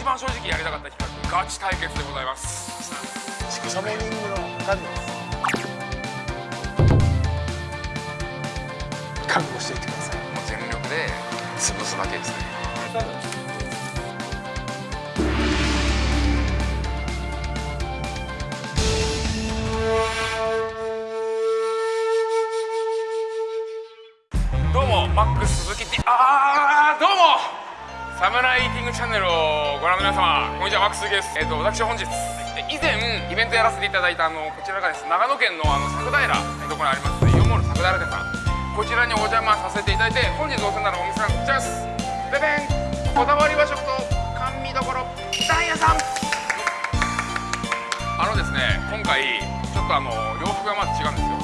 一番正直やりたかった企画ガチ対決でございます。シャモニングの何です。覚悟していってくださいもう全力で潰す。だけです。ねサムライイーティングチャンネルをご覧の皆様こんにちはマックスです。えっ、と私本日以前イベントやらせていただいたあのこちらがです長野県のあの佐久平ところにありますイオンモール佐久平店さん。こちらにお邪魔させていただいて本日お世話になるお店はこちらです。ベベンこだわり和食と甘味どころダイヤさん。あのですね今回ちょっとあの洋服がまず違うんですよ。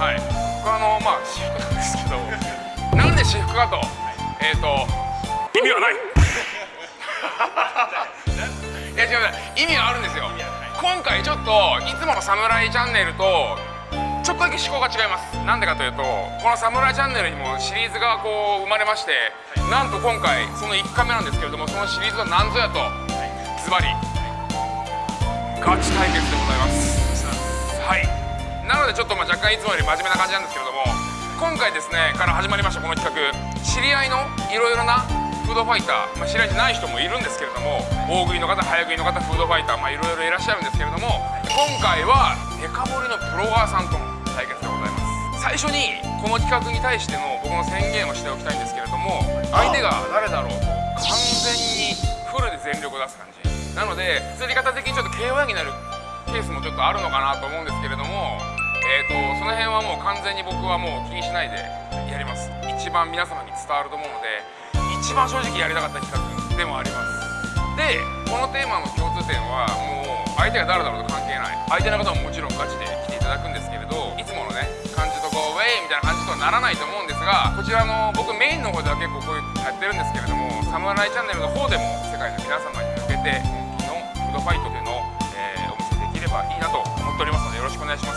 はい。僕はあのまあ私服なんですけど なんで私服かと。えっ、と意味はない。いや違う違う意味はあるんですよ。今回ちょっといつもの「サムライチャンネル」とちょっとだけ思考が違います。なんでかというとこの「サムライチャンネル」にもシリーズがこう生まれましてなんと今回その1回目なんですけれどもそのシリーズは何ぞやとズバリガチ対決でございます。はい。なのでちょっとまあ若干いつもより真面目な感じなんですけれども今回ですねから始まりましたこの企画。知り合いのいろいろなフードファイター、まあ、知り合いじゃない人もいるんですけれども大食いの方早食いの方フードファイターまあいろいろいらっしゃるんですけれども今回はデカ盛りのプロワーさんとの対決でございます。最初にこの企画に対しての僕の宣言をしておきたいんですけれども相手が誰だろうと完全にフルで全力を出す感じ。なので釣り方的にちょっと KO になるケースもちょっとあるのかなと思うんですけれどもえーとその辺はもう完全に僕はもう気にしないでやります。一番皆様に伝わると思うので一番正直やりたかった企画でもあります。でこのテーマの共通点はもう相手が誰だろうと関係ない。相手の方ももちろんガチで来ていただくんですけれどいつものね感じとこうウェイみたいな感じとはならないと思うんですがこちらの僕メインの方では結構こういうやってるんですけれどもサムライチャンネルの方でも世界の皆様に向けて本気のフードファイトでの、えーお見せできればいいなと思っておりますのでよろしくお願いします。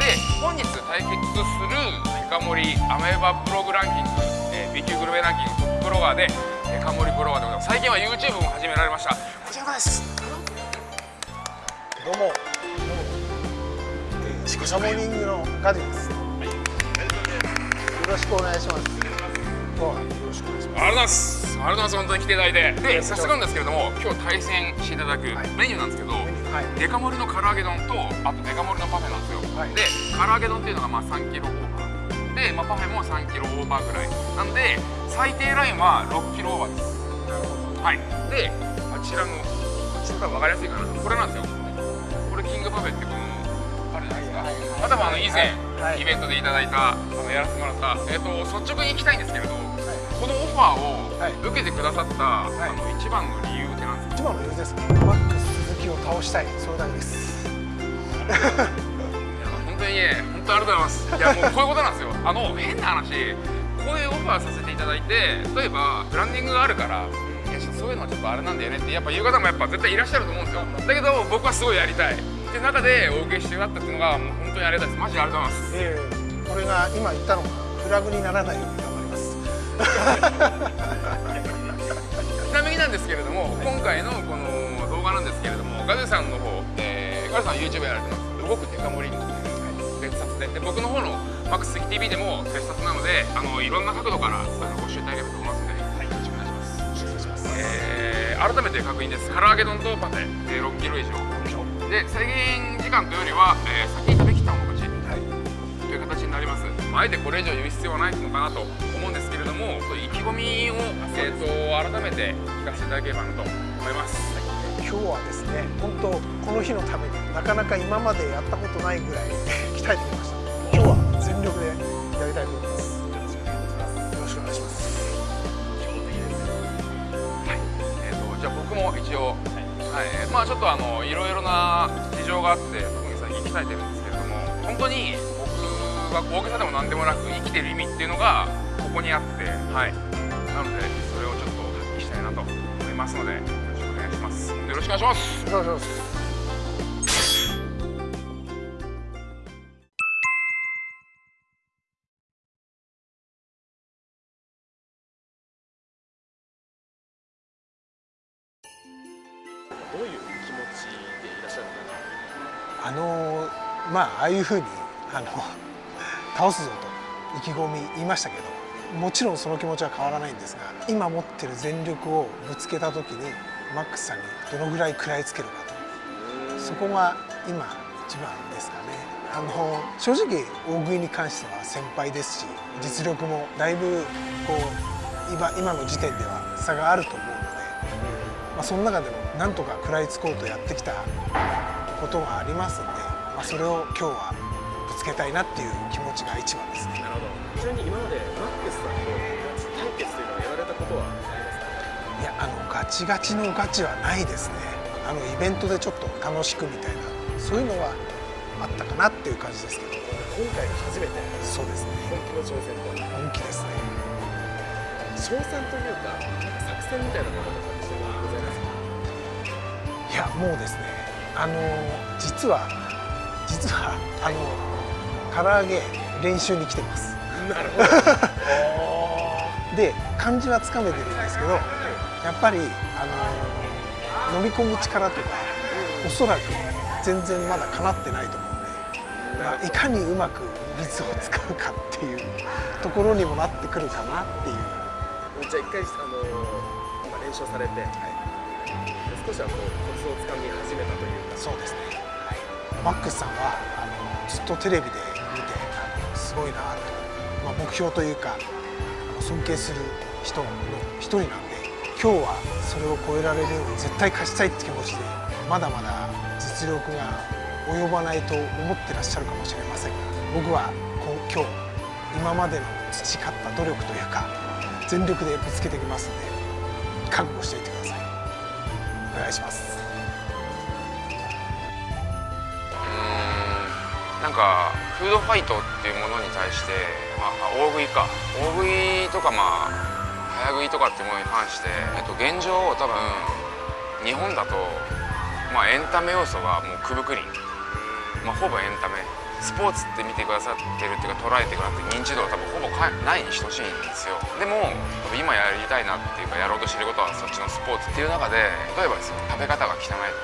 で本日対決するデカ盛りアメーバブログランキング、B 級グルメランキングトップブロガーでデカ盛りブロガーでございます。最近は YouTube も始められました。こちらです。どうも。どうもえーシャモニングのガディです。よろしくお願いします。よろしくお願いしまありがとうございます。ありがとうございます。本当に来ていただいて。で、早速なんですけれども、今日対戦していただくはい。メニューなんですけど、すはい。デカ盛りの唐揚げ丼と、あとデカ盛りのパフェなんですよ。はい。で、唐揚げ丼っていうのがまあ3キロ。で、まあ、パフェも3キロオーバーぐらい。なんで、最低ラインは6キロオーバーです。なるほどはい。で、あちらの、こっちの方が分かりやすいかな。これなんですよ。これキングパフェってこの、あるじゃないですか。はいはいまあの以前、はいイベントでいただいた、あのやらせてもらった、えっ、と率直に聞きたいんですけれど、このオファーをはい受けてくださった、あの一番の理由ってなんですか？一番の理由ですマックス鈴木を倒したいそれだけです本当にね、本当ありがとうございます。いやもうこういうことなんですよ。あの変な話、こういうオファーさせていただいて、例えばブランディングがあるから。そういうのはちょっとあれなんだよねってやっぱ言う方もやっぱ絶対いらっしゃると思うんですよ。だけど僕はすごいやりたい。って中でお受けしてくださったっていうのがもう本当にありがたいです。マジでありがとうございます。ええ。これが今言ったのがフラグにならないように頑張ります。ちなみになんですけれども、今回のこの動画なんですけれどもガズさんの方、えー、ガズさん YouTube やられてます。動くデカ盛りでで僕の方のマックス TV でも別冊なのであのいろんな角度からご視聴いただければと思い。ますので、はい、よろしくお願いします。えー改めて確認です。唐揚げ丼とパフェ、えー、6キロ以上。で制限時間というよりは、えー先に食べきった方が勝ちはい。という形になります、まあ、あえてこれ以上言う必要はないのかなと思うんですけれども意気込みを、えー、と改めて聞かせていただければなと思います、今日はですね本当この日のためになかなか今までやったことないぐらい 鍛えてきました全力でやりたいと思いますよろしくお願いします。はいえー、とじゃあ僕も一応、はいえーまあちょっとあのいろいろな事情があって特に最近鍛えてるんですけれども本当に僕が大げさでも何でもなく生きてる意味っていうのがここにあってはいなのでそれをちょっと発揮したいなと思います。のでよろしくお願いします。よろしくお願いしますお願いしますああいうふうにあの 倒すぞと意気込み言いましたけどもちろんその気持ちは変わらないんですが今持ってる全力をぶつけた時にマックスさんにどのぐらい食らいつけるかと。そこが今一番ですかね。あの正直大食いに関しては先輩ですし実力もだいぶこう今今の時点では差があると思うので、まあ、その中でもなんとか食らいつこうとやってきたことがありますんで、あ、それを今日はぶつけたいなっていう気持ちが一番ですね。なるほど。ちなみに今までマックスさんと対決というのはやられたことはありますか？いやあのガチガチのガチはないですね。あのイベントでちょっと楽しくみたいな。そういうのはあったかなっていう感じですけど。今回が初めて。そうですね。本気の挑戦と本気ですね。賞賛というかなんか作戦みたいなものとかってございますか？いやもうですね。あの実は実はあの唐揚げ練習に来てます。なるほど。で感じはつかめてるんですけどやっぱりあの飲み込む力とかおそらく全然まだかなってないと思うんで、まあ、いかにうまく水を使うかっていうところにもなってくるかなっていう、じゃあ一回あの今練習されて、少しはこうコツをつかみ始めたというか。そうですね、マックスさんはあのずっとテレビで見てあのすごいなと、まあ、目標というかあの尊敬する人の一人なんで今日はそれを超えられる絶対勝ちたいって気持ちでまだまだ実力が及ばないと思ってらっしゃるかもしれません。が僕はこう今日今までの培った努力というか全力でぶつけてきますんで覚悟しておいてください。お願いします。なんかフードファイトっていうものに対して、まあ、大食いか。大食いとかまあ早食いとかっていうものに関して、えっと、現状多分日本だと、まあ、エンタメ要素がもうくぶくり、まあ、ほぼエンタメ。スポーツって見てくださってるっていうか捉えてくださって認知度は多分ほぼないに等しいんですよ。でも今やりたいなっていうかやろうとしてることはそっちのスポーツっていう中で例えばですよ食べ方が汚い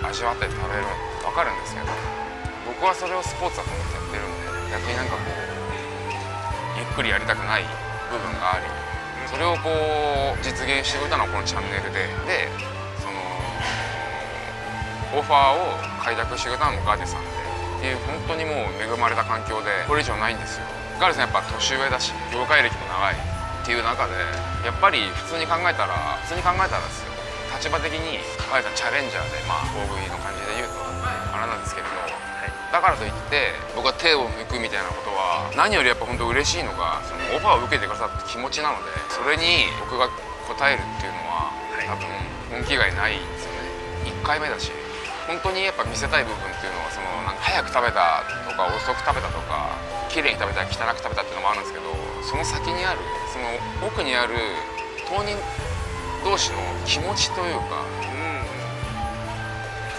とか味わって食べるの分かるんですけど僕はそれをスポーツだと思ってやってるんで逆になんかこうゆっくりやりたくない部分がありそれをこう実現してくれたのはこのチャンネルででそのオファーを開拓してくれたのもガジェさんでっていう本当にもう恵まれた環境でこれ以上ないんですよ。ガジェさんやっぱ年上だし業界歴も長いっていう中でやっぱり普通に考えたら普通に考えたらですよ。立場的にガジェさんチャレンジャーでまあ大食いの感じで言うとあれなんですけれどだからといって僕は手を抜くみたいなことは何よりやっぱ本当嬉しいのがそのオファーを受けてくださった気持ちなのでそれに僕が応えるっていうのは多分本気以外ないんですよね。1回目だし本当にやっぱ見せたい部分っていうのはそのなんか早く食べたとか遅く食べたとか綺麗に食べた汚く食べたっていうのもあるんですけどその先にあるその奥にある当人同士の気持ちというか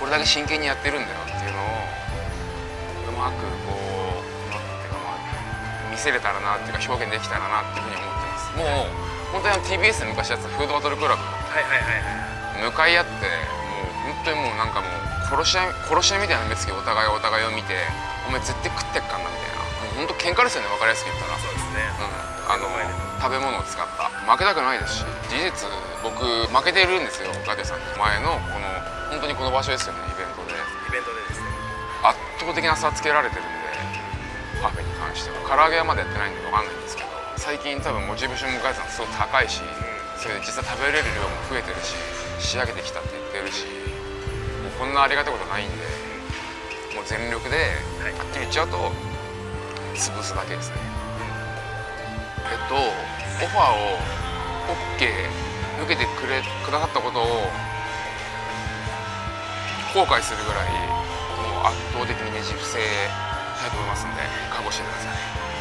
これだけ真剣にやってるんだよっていうのをうまくこうなんていうかまあ見せれたらなっていうか表現できたらなっていうふうに思ってます。もう本当にあの TBS で昔やってたフードバトルクラブはいはいはいはい。向かい合ってもう本当にもうなんかもう殺し合い殺し合いみたいな目つきでお互いお互いを見てお前絶対食ってっかんなみたいな。もう本当喧嘩ですよね分かりやすく言ったら。そうですね。うん、あの食べ物を使った。負けたくないですし事実僕負けてるんですよガテさんに前のこの本当にこの場所ですよね圧倒的な差つけられてるんでパフェに関しては。唐揚げはまだやってないんで分かんないんですけど最近多分モチベーションもガテさんすごい高いしそれで実際食べれる量も増えてるし仕上げてきたって言ってるしもうこんなありがたいことないんでもう全力ではっきり言っちゃうと潰すだけですね。えっとオファーを OK 受けてくれくださったことを後悔するぐらい圧倒的にねじ伏せたいと思いますんで覚悟してください。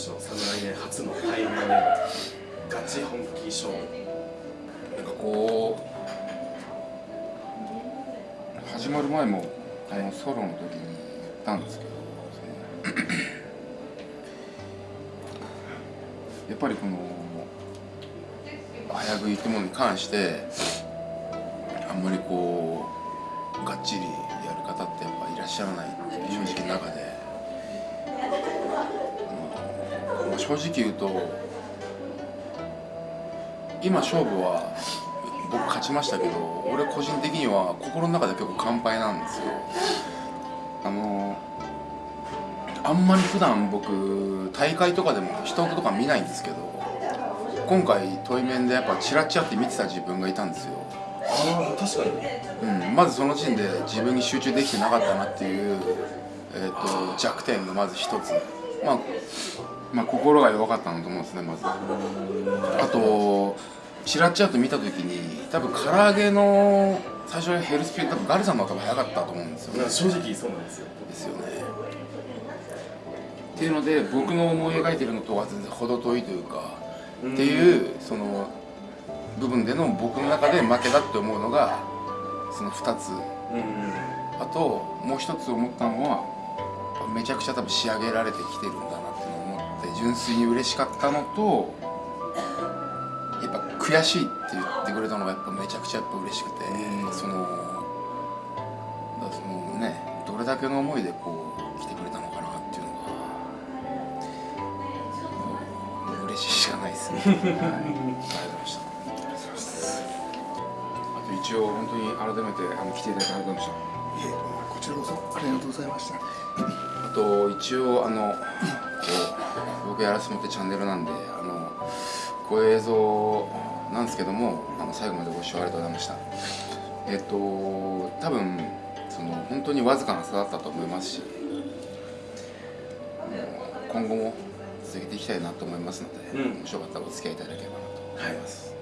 辻さんどうでしょう侍年初の対面でガチ本気勝負なんかこう始まる前もあのソロの時に言ったんですけどやっぱりこの早食いってものに関してあんまりこうがっちりやる方ってやっぱいらっしゃらないっていう正直な中で、正直言うと今勝負は僕勝ちましたけど俺個人的には心の中で結構完敗なんですよ。あのあんまり普段僕大会とかでも人とか見ないんですけど今回対面でやっぱチラチラって見てた自分がいたんですよ。ああ確かに。うん、まずその時点で自分に集中できてなかったなっていう、えー、と弱点がまず一つ、まあ、まあ心が弱かったなと思うんですねまず。あとチラッチラと見た時に多分唐揚げの最初ヘルスピード多分ガルさんの方が早かったと思うんですよね。正直そうなんですよ。ですよね。っていうので僕の思い描いてるのとは全然程遠いというかっていうその部分での僕の中で負けだって思うのがその2つ。うん。あともう一つ思ったのはめちゃくちゃ多分仕上げられてきてるんだなって純粋に嬉しかったのとやっぱ悔しいって言ってくれたのがやっぱめちゃくちゃやっぱ嬉しくてうん。そのだそのねどれだけの思いでこう来てくれたのかなっていうのが嬉しいしかないですね、はい、ありがとうございました。あと一応本当に改めてあの来ていただいてありがとうございました。いえこちらこそありがとうございました。あと一応あの僕やらせてもらってチャンネルなんであのこういう映像なんですけどもあの最後までご視聴ありがとうございました。えっと多分その本当にわずかな差だったと思いますし今後も続けていきたいなと思いますので、うん。面白かったらお付き合いいただければなと思います、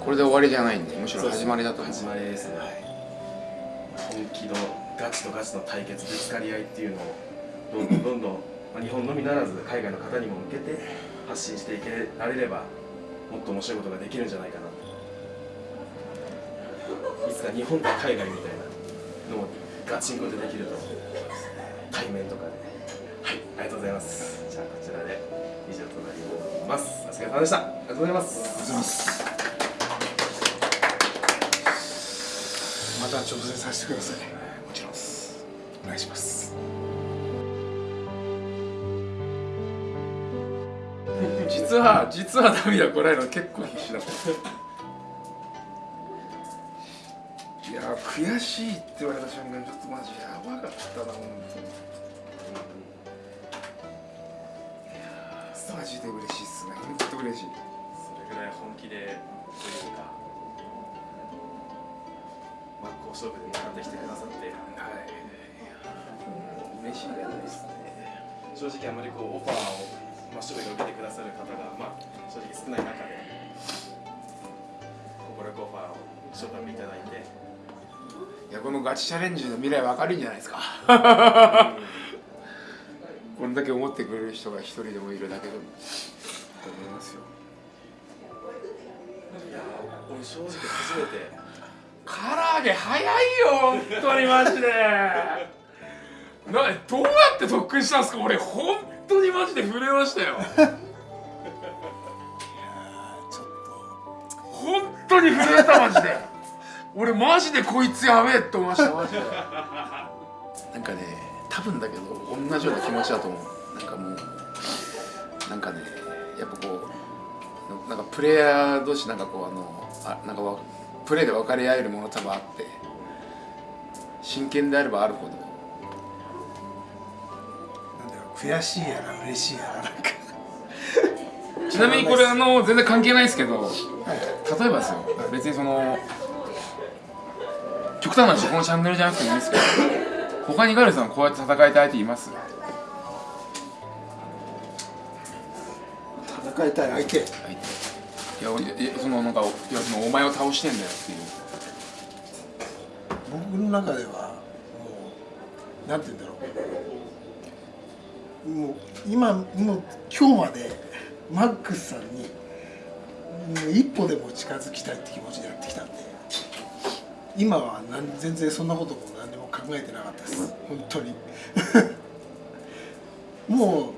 これで終わりじゃないんでむしろ始まりだと思う始まりですね、本気のガチとガチの対決ぶつかり合いっていうのをどんどんどんどん、まあ、日本のみならず海外の方にも向けて発信していけられればもっと面白いことができるんじゃないかないつか日本対海外みたいなのをガチンコでできると対面とかではいありがとうございますじゃあこちらで以上となりますお疲れ様でしたありがとうございますありがとうございますまた挑戦させてくださいもちろんお願いします実は実は涙こらえるの結構必死だった。いや悔しいって言われた瞬間ちょっとマジやばかったな本当にマジで嬉しいっすね。本当嬉しい。それぐらい本気でというか真っ向勝負で向かってきてくださって。はい。嬉しいじゃないですね。正直あまりこうオファーを真正面受けてくださる方がまあ正直少ない中で快くオファーを承諾いただいて。いやこのガチチャレンジの未来は明るいんじゃないですか。これだけ思ってくれる人が一人でもいるだけでも。と思いますよ。いや俺正直初めて。唐揚げ早いよ本当にマジで。などうやって特訓したんですか？俺本当にマジで震えましたよ。いやーちょっ本当に震えたマジで。俺マジでこいつやべえって思いましたマジで。なんかね多分だけど同じような気持ちだと思う。なんかもうなんかねやっぱこうなんかプレイヤー同士なんかこうあのあなんかプレーで分かり合えるもの多分あって真剣であればあるほど悔しいやら嬉しいやらなんか。ちなみにこれあの全然関係ないですけど例えばですよ別にその極端な話このチャンネルじゃなくてもいいですけど他にガルさんこうやって戦いたい相手います？戦いたい相手？相手。いや俺いやそのなんかいやそのお前を倒してんだよっていう。僕の中ではもうなんて言うんだろうもう今もう今日までマックスさんにもう一歩でも近づきたいって気持ちでやってきたんで今はなん全然そんなことも何にも考えてなかったです。本当に。も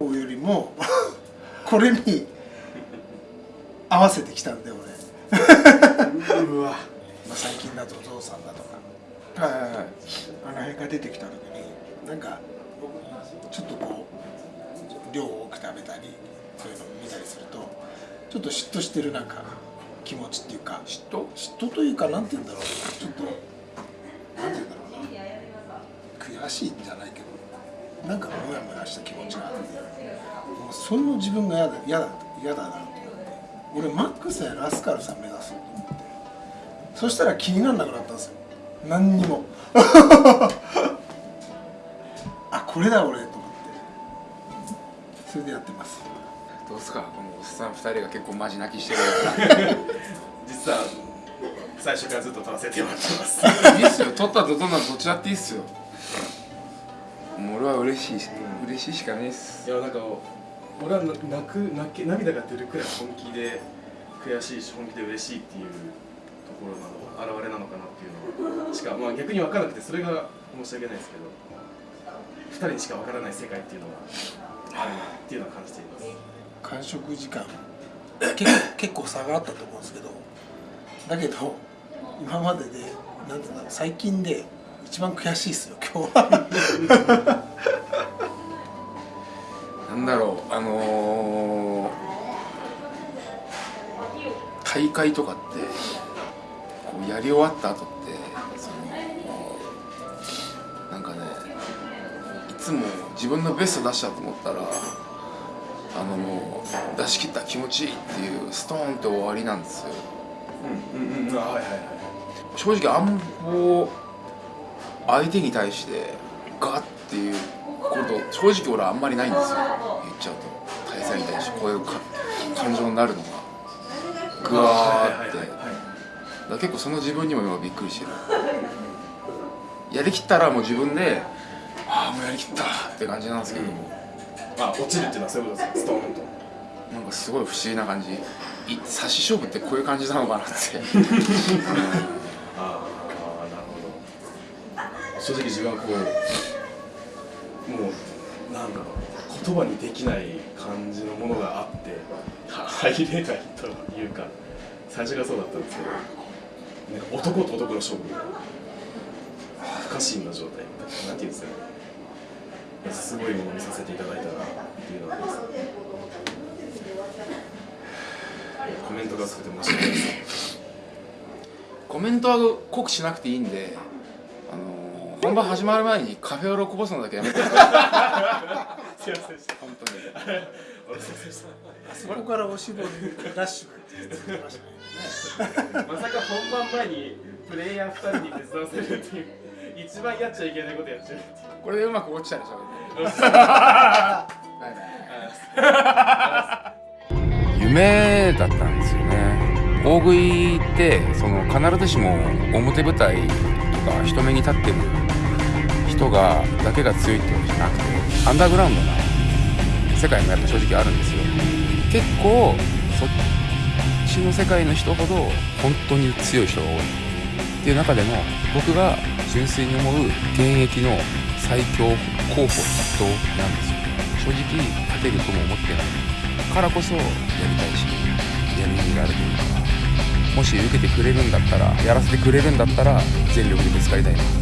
うよりもこれに合わせてきたんで俺。うわ。まあ、最近だとゾウさんだとか。はいはいはい。あの辺が出てきた時になんかちょっとこう量を多く食べたりそういうのを見たりするとちょっと嫉妬してるなんか気持ちっていうか嫉妬？嫉妬というかなんて言うんだろう。ちょっとなんて言うんだろうな。悔しいんじゃないけどなんかモヤモヤした気持ちがあってもうその自分が嫌だ嫌だ嫌だなと思って。俺マックスやラスカルさん目指そうと思って。そしたら気にならなくなったんですよ。何にも。あこれだ俺と思って。それでやってます。どうですか？このおっさん二人が結構マジ泣きしてる 実は最初からずっと撮らせてもらってます。いいっすよ。取ったとどんなどっちだっていいっすよ。もう俺は嬉しいし嬉しいしかないっす。いやなんか俺は泣く泣け涙が出るくらい本気で悔しいし本気で嬉しいっていうところなの現れなのかなっていうのしか、まあ、逆に分からなくてそれが申し訳ないですけど2人にしか分からない世界っていうのがあるなっていうのは感じています。完食時間。結構 結構差があったと思うんですけどだけど今まででなんていうんだろう最近で一番悔しいですよ今日は。なんだろうあのー、大会とかってこうやり終わった後ってつも自分のベスト出したと思ったらあのもう出し切った気持ちいいっていうストーンって終わりなんですよ。うんうんうん。あはいはいはい正直あんま相手に対してガッっていうこと正直俺はあんまりないんですよ。言っちゃうと。対戦に対してこういうか感情になるのがグワーって。結構その自分にも今びっくりしてる。やりきったらもう自分でああもうやりきった。って感じなんですけど、あ落ちるっていうのはそういうことですねストーンと。なんかすごい不思議な感じ。い差し勝負ってこういう感じなのかなって。ああなるほど。正直自分はこうもうなんだろう言葉にできない感じのものがあっては入れないというか最初がそうだったんですけどなんか男と男の勝負。不可侵の状態。みたいななんていうんですかねすごいものを見させていただいたなっていうのはあります。コメントが薄くて申し訳ないですコメントは濃くしなくていいんで、あのー本番始まる前にカフェオレをこぼすのだけやめてすいません。でした本当に。お疲れ様でしたそこからおしぼりラッシュまさか本番前にプレイヤー2人に手伝わせるっていう一番やっちゃいけないことやっちゃう。これでうまく落ちたでしょ夢だったんですよね。大食いってその必ずしも表舞台とか人目に立ってる人がだけが強いってわけじゃなくてアンダーグラウンドな世界もやっぱ正直あるんですよ。結構そっちの世界の人ほど本当に強い人が多いっていう中でも僕が純粋に思う現役の最強候補筆頭なんですよ。正直勝てるとも思ってない。からこそやりたいしやる意味があるというかもし受けてくれるんだったらやらせてくれるんだったら全力でぶつかりたいな。